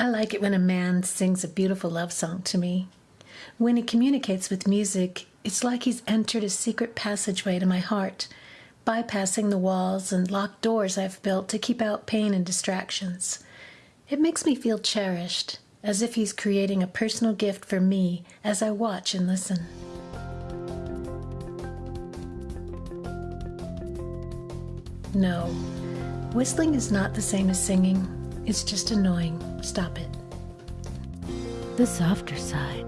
like it when a man sings a beautiful love song to me. When he communicates with music, it's like he's entered a secret passageway to my heart, bypassing the walls and locked doors I've built to keep out pain and distractions. It makes me feel cherished, as if he's creating a personal gift for me as I watch and listen. No, whistling is not the same as singing. It's just annoying. Stop it. The softer side.